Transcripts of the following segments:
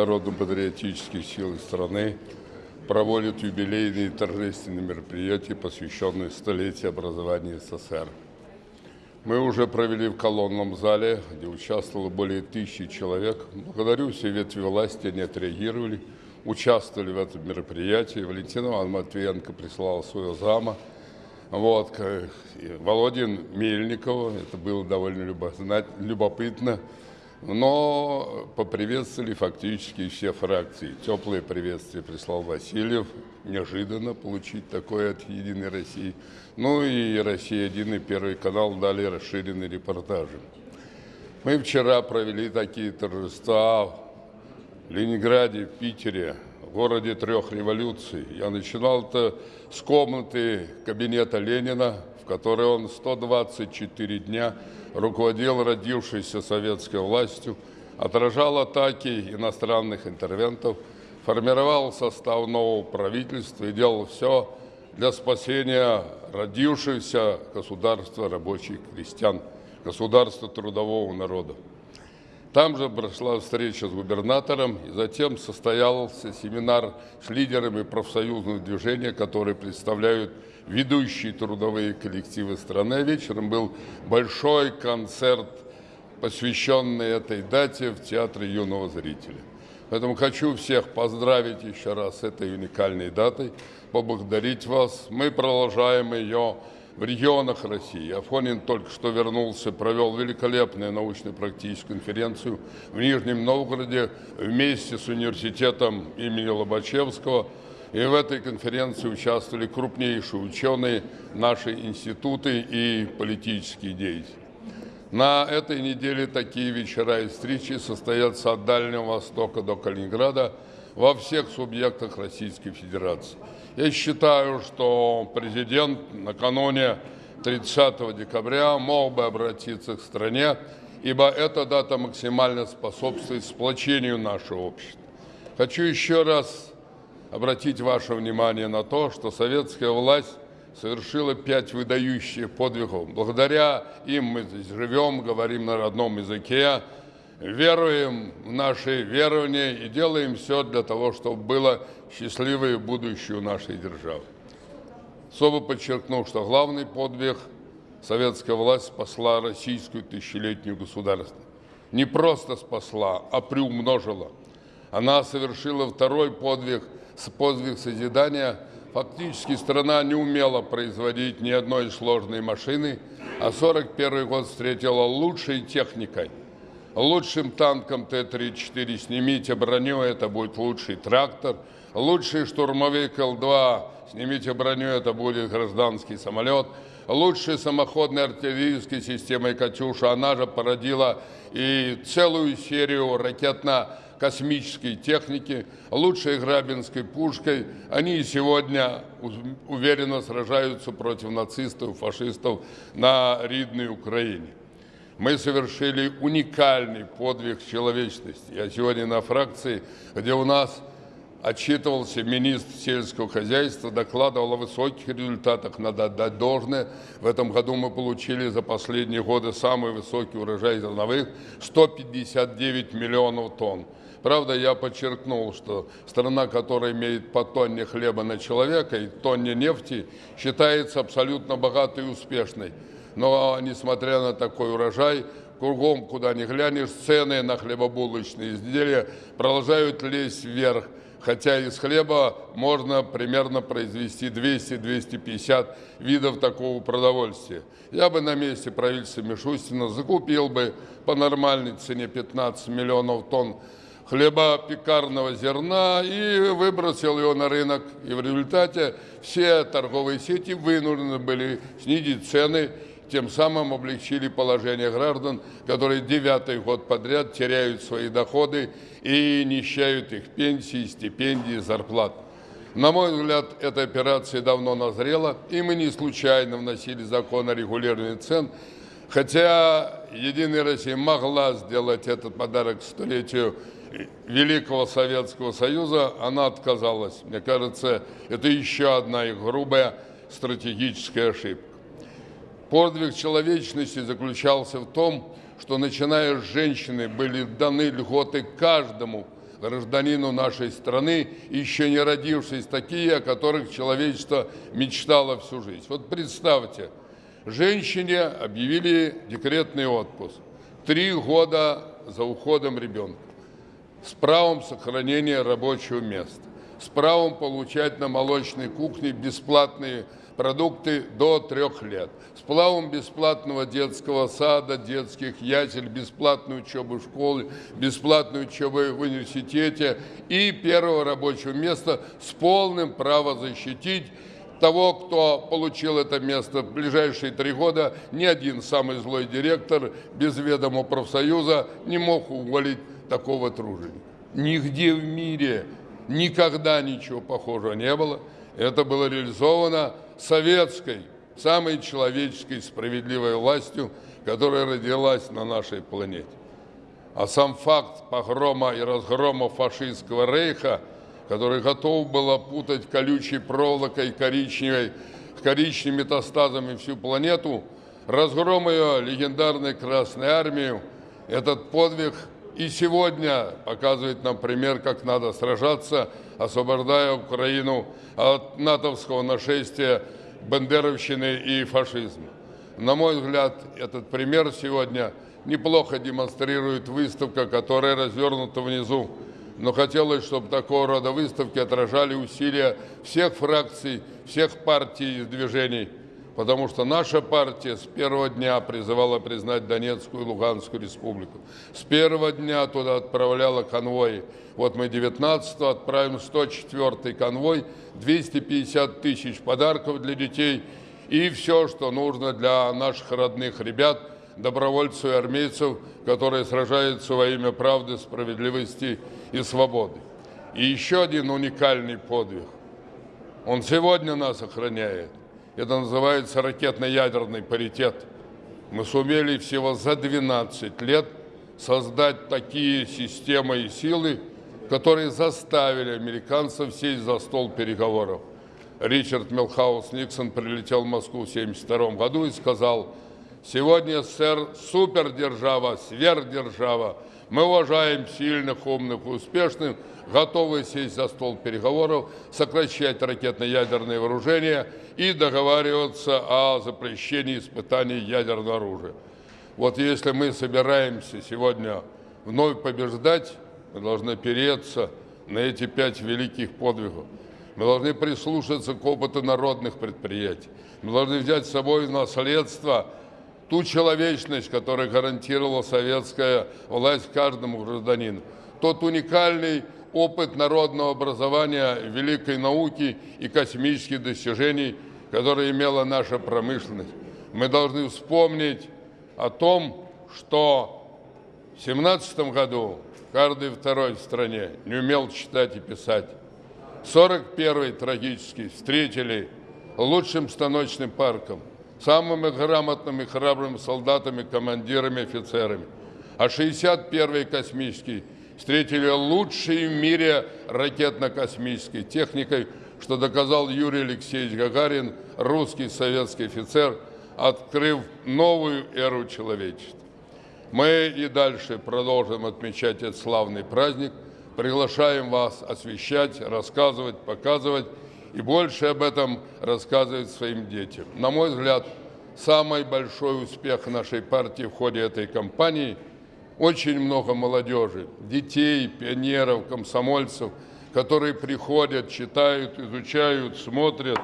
народно-патриотических сил страны проводит юбилейные торжественные мероприятия, посвященные столетию образования СССР. Мы уже провели в колонном зале, где участвовало более тысячи человек. Благодарю все ветви власти, они отреагировали, участвовали в этом мероприятии. Валентина Ивановна Матвиенко прислала своего зама. Вот, Володин Мельникова, это было довольно любопытно. Но поприветствовали фактически все фракции. Теплые приветствия прислал Васильев. Неожиданно получить такое от «Единой России». Ну и «Россия-1» и Первый канал дали расширенные репортажи. Мы вчера провели такие торжества в Ленинграде, в Питере, в городе трех революций. Я начинал это с комнаты кабинета Ленина, в которой он 124 дня руководил родившейся советской властью, отражал атаки иностранных интервентов, формировал состав нового правительства и делал все для спасения родившегося государства рабочих крестьян, государства трудового народа. Там же прошла встреча с губернатором, и затем состоялся семинар с лидерами профсоюзного движения, которые представляют ведущие трудовые коллективы страны. Вечером был большой концерт, посвященный этой дате в Театре юного зрителя. Поэтому хочу всех поздравить еще раз с этой уникальной датой, поблагодарить вас. Мы продолжаем ее в регионах России. Афонин только что вернулся, провел великолепную научно-практическую конференцию в Нижнем Новгороде вместе с университетом имени Лобачевского. И в этой конференции участвовали крупнейшие ученые, наши институты и политические деятели. На этой неделе такие вечера и встречи состоятся от Дальнего Востока до Калининграда во всех субъектах Российской Федерации. Я считаю, что президент накануне 30 декабря мог бы обратиться к стране, ибо эта дата максимально способствует сплочению нашего общества. Хочу еще раз обратить ваше внимание на то, что советская власть совершила пять выдающих подвигов. Благодаря им мы здесь живем, говорим на родном языке, веруем в наши верования и делаем все для того, чтобы было счастливое будущее у нашей державы. Особо подчеркну, что главный подвиг советская власть спасла российскую тысячелетнюю государство. Не просто спасла, а приумножила. Она совершила второй подвиг, подвиг созидания. Фактически страна не умела производить ни одной сложной машины, а 41 год встретила лучшей техникой – Лучшим танком Т-34 снимите броню, это будет лучший трактор. Лучший штурмовик Л-2, снимите броню, это будет гражданский самолет. Лучшей самоходной артиллерийской системой «Катюша», она же породила и целую серию ракетно-космической техники, лучшей грабинской пушкой. Они и сегодня уверенно сражаются против нацистов, фашистов на Ридной Украине мы совершили уникальный подвиг человечности. Я сегодня на фракции, где у нас отчитывался министр сельского хозяйства, докладывал о высоких результатах, надо отдать должное. В этом году мы получили за последние годы самый высокий урожай зерновых – 159 миллионов тонн. Правда, я подчеркнул, что страна, которая имеет по тонне хлеба на человека и тонне нефти, считается абсолютно богатой и успешной. Но, несмотря на такой урожай, кругом, куда ни глянешь, цены на хлебобулочные изделия продолжают лезть вверх. Хотя из хлеба можно примерно произвести 200-250 видов такого продовольствия. Я бы на месте правительства Мишустина закупил бы по нормальной цене 15 миллионов тонн хлеба пекарного зерна и выбросил его на рынок. И в результате все торговые сети вынуждены были снизить цены тем самым облегчили положение граждан, которые девятый год подряд теряют свои доходы и нищают их пенсии, стипендии, зарплат. На мой взгляд, эта операция давно назрела, и мы не случайно вносили закон о регулировании цен, хотя Единая Россия могла сделать этот подарок столетию Великого Советского Союза, она отказалась. Мне кажется, это еще одна их грубая стратегическая ошибка. Подвиг человечности заключался в том, что начиная с женщины были даны льготы каждому гражданину нашей страны, еще не родившись, такие, о которых человечество мечтало всю жизнь. Вот представьте, женщине объявили декретный отпуск. Три года за уходом ребенка. С правом сохранения рабочего места. С правом получать на молочной кухне бесплатные продукты до трех лет. С плавом бесплатного детского сада, детских ясель, бесплатной учебы в школе, бесплатной учебы в университете и первого рабочего места с полным правом защитить того, кто получил это место в ближайшие три года, ни один самый злой директор без ведома профсоюза не мог уволить такого труженика. Нигде в мире никогда ничего похожего не было. Это было реализовано советской, самой человеческой справедливой властью, которая родилась на нашей планете. А сам факт погрома и разгрома фашистского рейха, который готов был опутать колючей проволокой коричневой, коричневыми метастазами всю планету, разгром ее легендарной Красной Армии, этот подвиг и сегодня показывает нам пример, как надо сражаться, освобождая Украину от натовского нашествия бандеровщины и фашизма. На мой взгляд, этот пример сегодня неплохо демонстрирует выставка, которая развернута внизу. Но хотелось, чтобы такого рода выставки отражали усилия всех фракций, всех партий и движений – потому что наша партия с первого дня призывала признать Донецкую и Луганскую республику. С первого дня туда отправляла конвои. Вот мы 19 отправим 104 конвой, 250 тысяч подарков для детей и все, что нужно для наших родных ребят, добровольцев и армейцев, которые сражаются во имя правды, справедливости и свободы. И еще один уникальный подвиг. Он сегодня нас охраняет. Это называется ракетно-ядерный паритет. Мы сумели всего за 12 лет создать такие системы и силы, которые заставили американцев сесть за стол переговоров. Ричард Милхаус Никсон прилетел в Москву в 1972 году и сказал, сегодня СССР супердержава, сверхдержава, мы уважаем сильных, умных успешных, готовы сесть за стол переговоров, сокращать ракетно-ядерные вооружения и договариваться о запрещении испытаний ядерного оружия. Вот если мы собираемся сегодня вновь побеждать, мы должны опереться на эти пять великих подвигов. Мы должны прислушаться к опыту народных предприятий. Мы должны взять с собой наследство ту человечность, которую гарантировала советская власть каждому гражданину. Тот уникальный опыт народного образования, великой науки и космических достижений, которые имела наша промышленность. Мы должны вспомнить о том, что в 17 году каждый второй в стране не умел читать и писать. 41-й трагически встретили лучшим станочным парком, самыми грамотными, храбрыми солдатами, командирами, офицерами. А 61-й космический встретили лучшей в мире ракетно-космической техникой, что доказал Юрий Алексеевич Гагарин, русский советский офицер, открыв новую эру человечества. Мы и дальше продолжим отмечать этот славный праздник, приглашаем вас освещать, рассказывать, показывать и больше об этом рассказывать своим детям. На мой взгляд, самый большой успех нашей партии в ходе этой кампании – очень много молодежи, детей, пионеров, комсомольцев, которые приходят, читают, изучают, смотрят.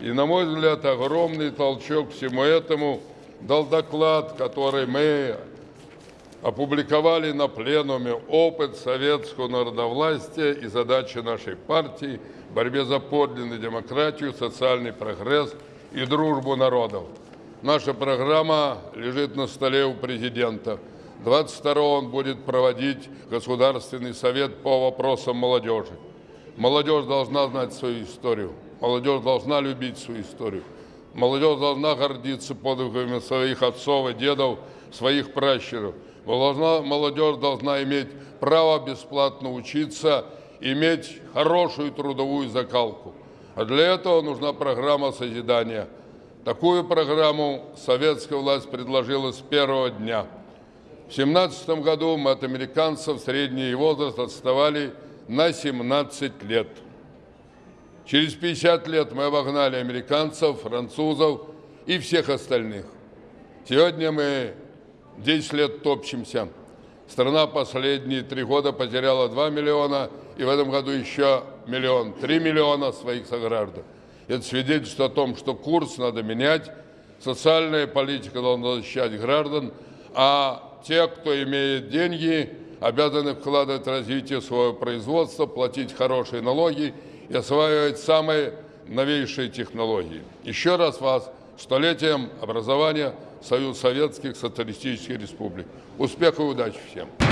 И, на мой взгляд, огромный толчок всему этому дал доклад, который мы опубликовали на пленуме «Опыт советского народовластия и задачи нашей партии в борьбе за подлинную демократию, социальный прогресс и дружбу народов». Наша программа лежит на столе у президента – 22 он будет проводить Государственный совет по вопросам молодежи. Молодежь должна знать свою историю. Молодежь должна любить свою историю. Молодежь должна гордиться подвигами своих отцов и дедов, своих пращуров. Молодежь должна иметь право бесплатно учиться, иметь хорошую трудовую закалку. А для этого нужна программа созидания. Такую программу советская власть предложила с первого дня – в 17 году мы от американцев средний возраст отставали на 17 лет. Через 50 лет мы обогнали американцев, французов и всех остальных. Сегодня мы 10 лет топчемся. Страна последние три года потеряла 2 миллиона, и в этом году еще миллион, 3 миллиона своих сограждан. Это свидетельствует о том, что курс надо менять, социальная политика должна защищать граждан, а те, кто имеет деньги, обязаны вкладывать в развитие своего производства, платить хорошие налоги и осваивать самые новейшие технологии. Еще раз вас столетием образования Союз Советских Социалистических Республик. Успехов и удачи всем!